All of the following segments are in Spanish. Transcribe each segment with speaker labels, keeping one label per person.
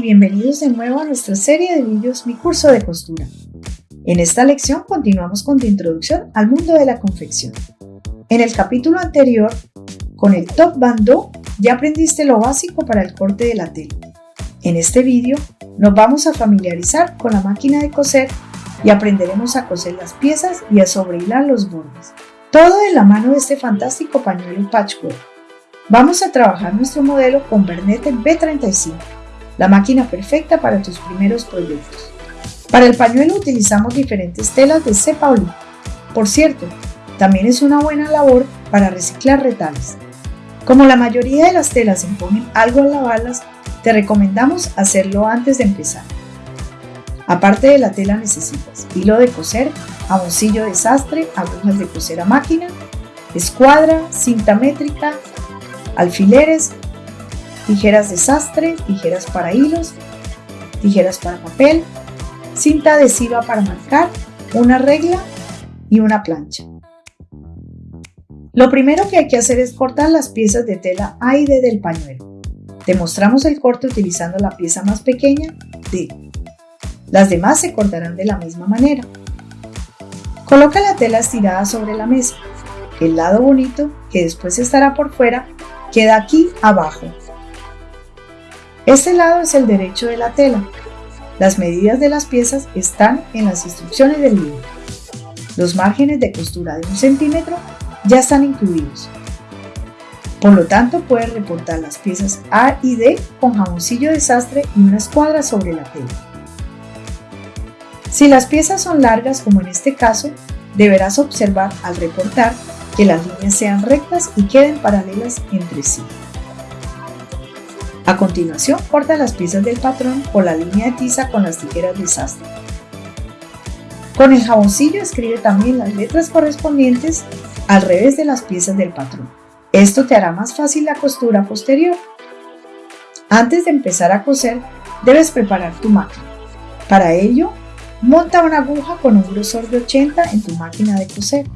Speaker 1: bienvenidos de nuevo a nuestra serie de vídeos Mi curso de costura. En esta lección continuamos con tu introducción al mundo de la confección. En el capítulo anterior, con el top bando, ya aprendiste lo básico para el corte de la tela. En este vídeo nos vamos a familiarizar con la máquina de coser y aprenderemos a coser las piezas y a sobrehilar los bordes. Todo de la mano de este fantástico pañuelo patchwork. Vamos a trabajar nuestro modelo con Bernete B35 la máquina perfecta para tus primeros proyectos. Para el pañuelo utilizamos diferentes telas de cepa oli. Por cierto, también es una buena labor para reciclar retales. Como la mayoría de las telas imponen algo al lavarlas, te recomendamos hacerlo antes de empezar. Aparte de la tela necesitas hilo de coser, jaboncillo de sastre, agujas de coser a máquina, escuadra, cinta métrica, alfileres, tijeras de sastre, tijeras para hilos, tijeras para papel, cinta adhesiva para marcar, una regla y una plancha. Lo primero que hay que hacer es cortar las piezas de tela A y D del pañuelo. Te mostramos el corte utilizando la pieza más pequeña, D. Las demás se cortarán de la misma manera. Coloca la tela estirada sobre la mesa. El lado bonito, que después estará por fuera, queda aquí abajo, este lado es el derecho de la tela. Las medidas de las piezas están en las instrucciones del libro. Los márgenes de costura de un centímetro ya están incluidos. Por lo tanto, puedes reportar las piezas A y D con jaboncillo de sastre y una escuadra sobre la tela. Si las piezas son largas, como en este caso, deberás observar al reportar que las líneas sean rectas y queden paralelas entre sí. A continuación, corta las piezas del patrón por la línea de tiza con las tijeras de sastre. Con el jaboncillo escribe también las letras correspondientes al revés de las piezas del patrón. Esto te hará más fácil la costura posterior. Antes de empezar a coser, debes preparar tu máquina. Para ello, monta una aguja con un grosor de 80 en tu máquina de coser.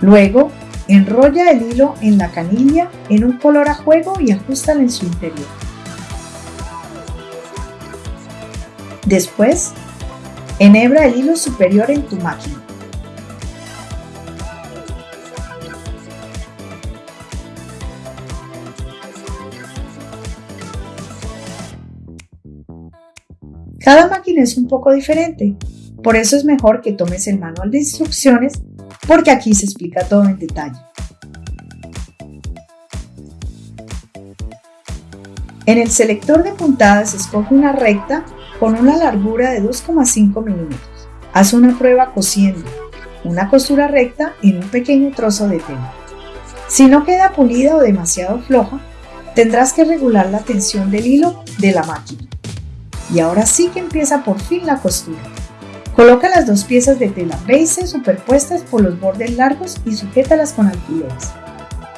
Speaker 1: Luego, enrolla el hilo en la canilla en un color a juego y ajustala en su interior. Después, enhebra el hilo superior en tu máquina. Cada máquina es un poco diferente, por eso es mejor que tomes el manual de instrucciones porque aquí se explica todo en detalle. En el selector de puntadas escoge una recta con una largura de 2,5 milímetros. Haz una prueba cosiendo una costura recta en un pequeño trozo de tela. Si no queda pulida o demasiado floja, tendrás que regular la tensión del hilo de la máquina. Y ahora sí que empieza por fin la costura. Coloca las dos piezas de tela base superpuestas por los bordes largos y sujétalas con alfileres.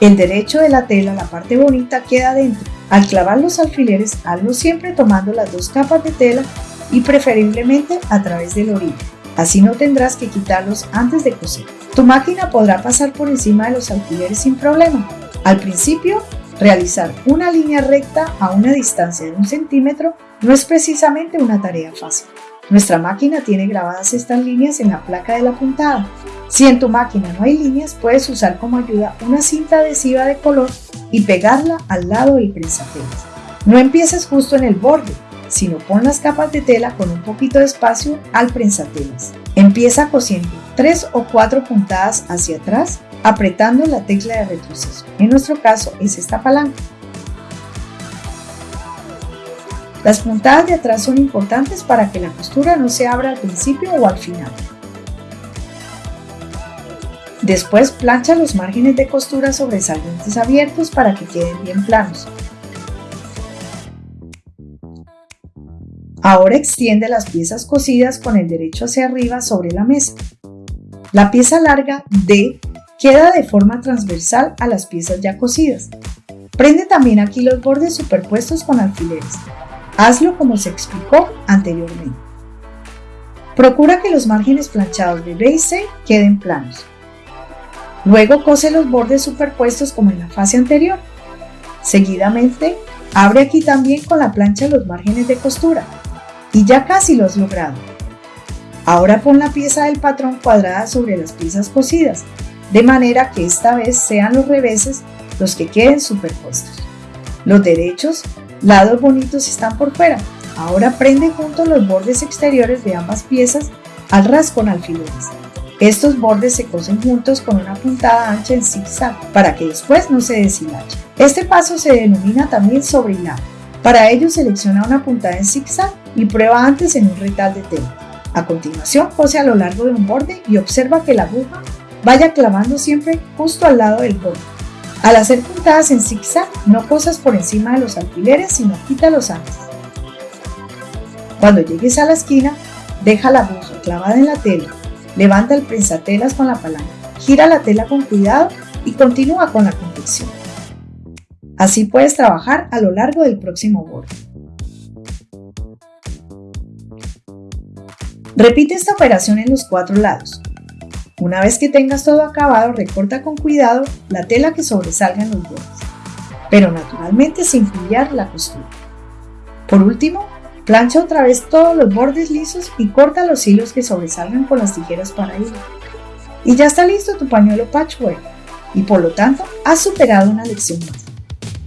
Speaker 1: El derecho de la tela, la parte bonita, queda dentro. Al clavar los alfileres, hazlo siempre tomando las dos capas de tela y preferiblemente a través del orillo. Así no tendrás que quitarlos antes de coser. Tu máquina podrá pasar por encima de los alfileres sin problema. Al principio, realizar una línea recta a una distancia de un centímetro no es precisamente una tarea fácil. Nuestra máquina tiene grabadas estas líneas en la placa de la puntada. Si en tu máquina no hay líneas, puedes usar como ayuda una cinta adhesiva de color y pegarla al lado del prensatelas. No empieces justo en el borde, sino pon las capas de tela con un poquito de espacio al prensatelas. Empieza cosiendo 3 o 4 puntadas hacia atrás apretando la tecla de retroceso. En nuestro caso es esta palanca. Las puntadas de atrás son importantes para que la costura no se abra al principio o al final. Después plancha los márgenes de costura sobresalientes abiertos para que queden bien planos. Ahora extiende las piezas cosidas con el derecho hacia arriba sobre la mesa. La pieza larga D queda de forma transversal a las piezas ya cosidas. Prende también aquí los bordes superpuestos con alfileres. Hazlo como se explicó anteriormente. Procura que los márgenes planchados de B y C queden planos. Luego cose los bordes superpuestos como en la fase anterior. Seguidamente, abre aquí también con la plancha los márgenes de costura. Y ya casi lo has logrado. Ahora pon la pieza del patrón cuadrada sobre las piezas cosidas, de manera que esta vez sean los reveses los que queden superpuestos. Los derechos, lados bonitos están por fuera. Ahora prende juntos los bordes exteriores de ambas piezas al ras con alfileres. Estos bordes se cosen juntos con una puntada ancha en zigzag para que después no se deshilache. Este paso se denomina también sobrehilado. Para ello selecciona una puntada en zigzag y prueba antes en un retal de tela. A continuación cose a lo largo de un borde y observa que la aguja vaya clavando siempre justo al lado del borde. Al hacer puntadas en zigzag, no cosas por encima de los alfileres, sino quítalos antes. Cuando llegues a la esquina, deja la aguja clavada en la tela, levanta el prensatelas con la palanca, gira la tela con cuidado y continúa con la confección. Así puedes trabajar a lo largo del próximo borde. Repite esta operación en los cuatro lados. Una vez que tengas todo acabado, recorta con cuidado la tela que sobresalga en los bordes, pero naturalmente sin pillar la costura. Por último, plancha otra vez todos los bordes lisos y corta los hilos que sobresalgan con las tijeras para hilo. Y ya está listo tu pañuelo patchwork y por lo tanto has superado una lección más.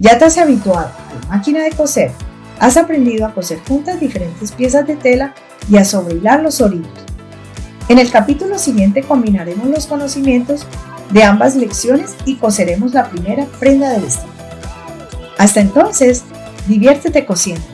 Speaker 1: Ya te has habituado a la máquina de coser, has aprendido a coser juntas diferentes piezas de tela y a sobrehilar los orillos en el capítulo siguiente combinaremos los conocimientos de ambas lecciones y coseremos la primera prenda del vestido. Hasta entonces, diviértete cosiendo.